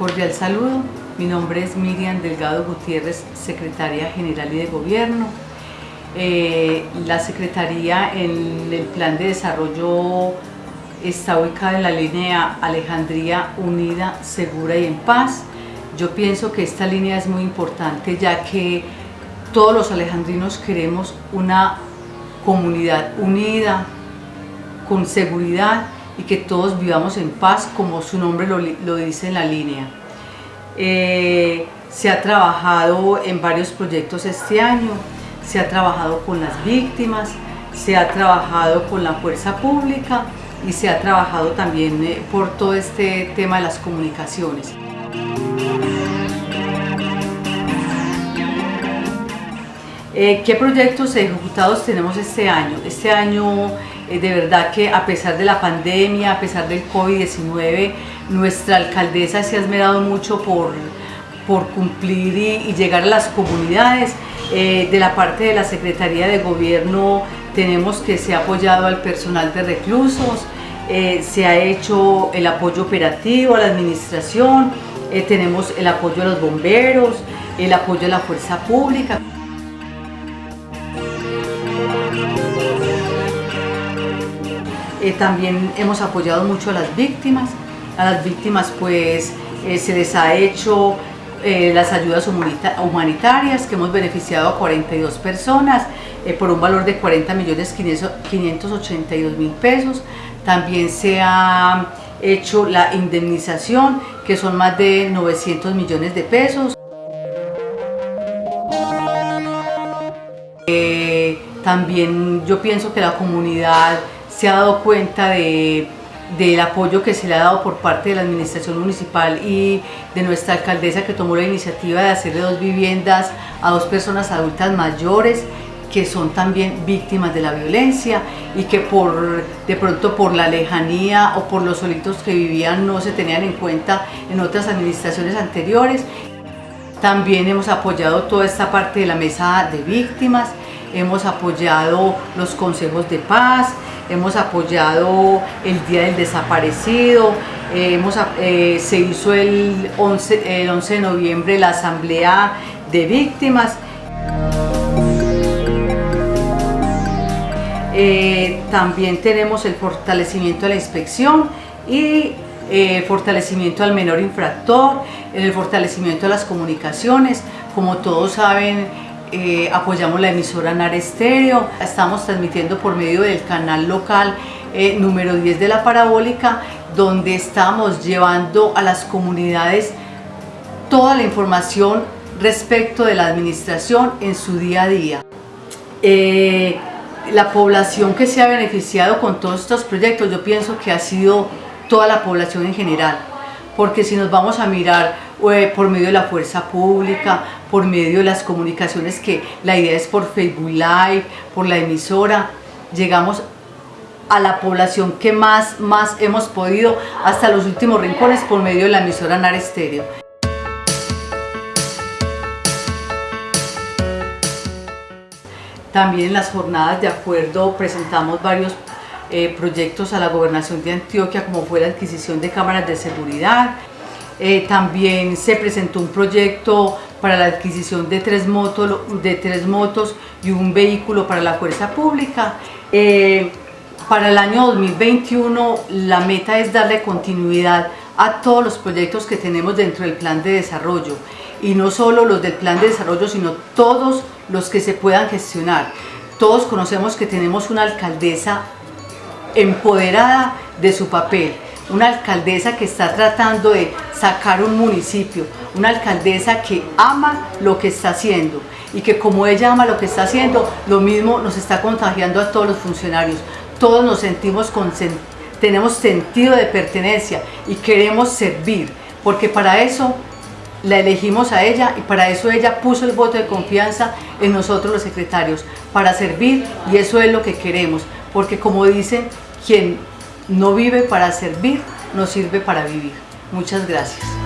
cordial saludo. Mi nombre es Miriam Delgado Gutiérrez, Secretaria General y de Gobierno. Eh, la Secretaría en el Plan de Desarrollo está ubicada en la línea Alejandría Unida, Segura y en Paz. Yo pienso que esta línea es muy importante ya que todos los alejandrinos queremos una comunidad unida, con seguridad y que todos vivamos en paz como su nombre lo, dice en la línea. Eh, se ha trabajado en varios proyectos este año, se ha trabajado con las víctimas, se ha trabajado con la fuerza pública y se ha trabajado también eh, por todo este tema de las comunicaciones. Eh, ¿Qué proyectos ejecutados tenemos este año? Este año de verdad que a pesar de la pandemia, a pesar del COVID-19, nuestra alcaldesa se ha esmerado mucho por, por cumplir y, llegar a las comunidades. Eh, de la parte de la Secretaría de Gobierno tenemos que se ha apoyado al personal de reclusos, se ha hecho el apoyo operativo a la administración, tenemos el apoyo a los bomberos, el apoyo a la fuerza pública. Eh, también hemos apoyado mucho a las víctimas. A las víctimas pues eh, se les ha hecho eh, las ayudas humanitarias que hemos beneficiado a 42 personas por un valor de 40 millones 582 mil pesos. También se ha hecho la indemnización que son más de 900 millones de pesos. también yo pienso que la comunidad se ha dado cuenta de, del apoyo que se le ha dado por parte de la administración municipal y de nuestra alcaldesa que tomó la iniciativa de hacerle dos viviendas a dos personas adultas mayores que son también víctimas de la violencia y que por de pronto por la lejanía o por los solitos que vivían no se tenían en cuenta en otras administraciones anteriores. También hemos apoyado toda esta parte de la mesa de víctimas, hemos apoyado los consejos de paz, hemos apoyado el Día del Desaparecido, eh, hemos, eh, se hizo el 11, el 11 de noviembre la Asamblea de Víctimas. Eh, también tenemos el fortalecimiento de la inspección y el fortalecimiento al menor infractor, el fortalecimiento de las comunicaciones. Como todos saben, eh, apoyamos la emisora NAR Estéreo, estamos transmitiendo por medio del canal local eh, número 10 de la parabólica, donde estamos llevando a las comunidades toda la información respecto de la administración en su día a día. Eh, la población que se ha beneficiado con todos estos proyectos, yo pienso que ha sido toda la población en general, porque si nos vamos a mirar por medio de la fuerza pública, por medio de las comunicaciones que la idea es por Facebook Live, por la emisora, llegamos a la población que más, más hemos podido hasta los últimos rincones por medio de la emisora NAR Estéreo. También en las jornadas de acuerdo presentamos varios eh, proyectos a la gobernación de Antioquia como fue la adquisición de cámaras de seguridad, eh, también se presentó un proyecto para la adquisición de tres, motos, de tres motos y un vehículo para la fuerza pública. Eh, para el año 2021 la meta es darle continuidad a todos los proyectos que tenemos dentro del plan de desarrollo y no solo los del plan de desarrollo sino todos los que se puedan gestionar. Todos conocemos que tenemos una alcaldesa empoderada de su papel, una alcaldesa que está tratando de sacar un municipio, una alcaldesa que ama lo que está haciendo. Y que como ella ama lo que está haciendo, lo mismo nos está contagiando a todos los funcionarios. Todos nos sentimos con, tenemos sentido de pertenencia y queremos servir, porque para eso la elegimos a ella y para eso ella puso el voto de confianza en nosotros los secretarios, para servir y eso es lo que queremos, porque como dicen, quien no vive para servir, no sirve para vivir. Muchas gracias.